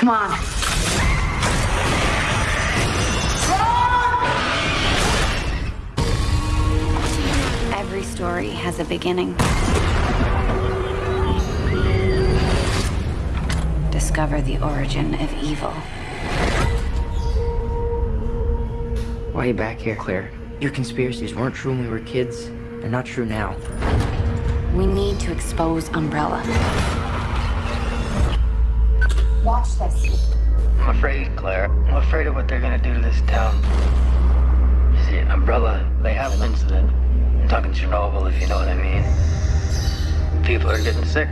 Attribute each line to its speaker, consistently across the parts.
Speaker 1: Come on. Every story has a beginning. Discover the origin of evil.
Speaker 2: Why are you back here, Claire? Your conspiracies weren't true when we were kids. They're not true now.
Speaker 1: We need to expose Umbrella. Watch this.
Speaker 3: I'm afraid, Claire. I'm afraid of what they're gonna do to this town. You see, Umbrella, they have an incident. I'm talking to Chernobyl, if you know what I mean. People are getting sick.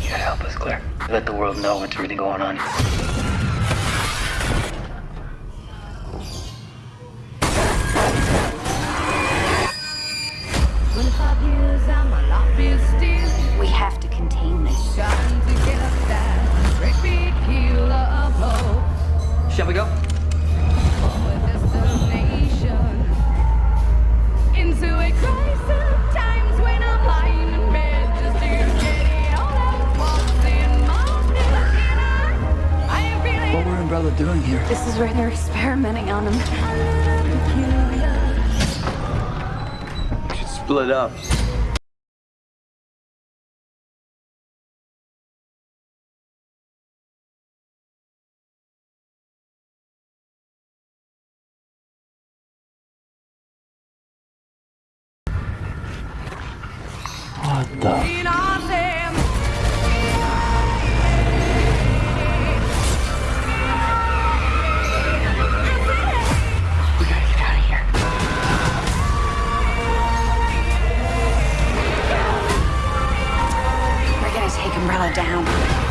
Speaker 3: You gotta help us, Claire. Let the world know what's really going on.
Speaker 1: We have to contain this.
Speaker 2: Shall we go?
Speaker 4: Into a crisis, times when I'm lying in bed just to get it all out. What's in my head? I am feeling
Speaker 5: What were Umbrella doing here?
Speaker 1: This is where they're experimenting on him.
Speaker 5: Split up. What the?
Speaker 1: Take Umbrella down.